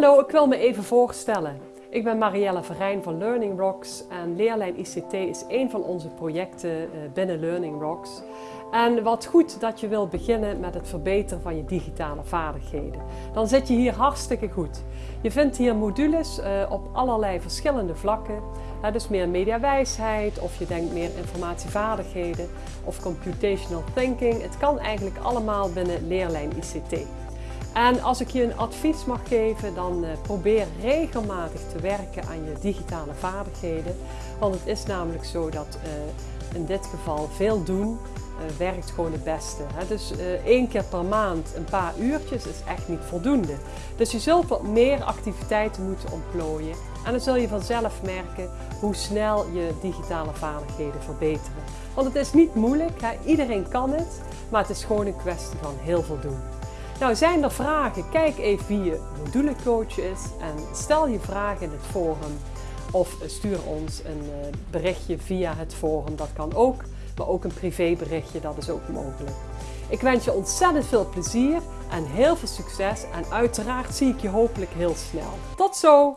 Hallo, ik wil me even voorstellen. Ik ben Marielle Verijn van Learning Rocks en Leerlijn ICT is een van onze projecten eh, binnen Learning Rocks. En wat goed dat je wilt beginnen met het verbeteren van je digitale vaardigheden. Dan zit je hier hartstikke goed. Je vindt hier modules uh, op allerlei verschillende vlakken. dus meer mediawijsheid of je denkt meer informatievaardigheden of computational thinking. Het kan eigenlijk allemaal binnen Leerlijn ICT. En als ik je een advies mag geven, dan uh, probeer regelmatig te werken aan je digitale vaardigheden. Want het is namelijk zo dat uh, in dit geval veel doen uh, werkt gewoon het beste. Dus één keer per maand een paar uurtjes is echt niet voldoende. Dus je zult wat meer activiteiten moeten ontplooien. En dan zul je vanzelf merken hoe snel je digitale vaardigheden verbeteren. Want het is niet moeilijk, iedereen kan het, maar het is gewoon een kwestie van heel veel doen. Nou, zijn er vragen? Kijk even wie je modulecoach is en stel je vragen in het forum of stuur ons een eh, berichtje via het forum. Dat kan ook, maar ook een privéberichtje, dat is ook mogelijk. Ik wens je ontzettend veel plezier en heel veel succes en uiteraard zie ik je hopelijk heel snel. Tot zo!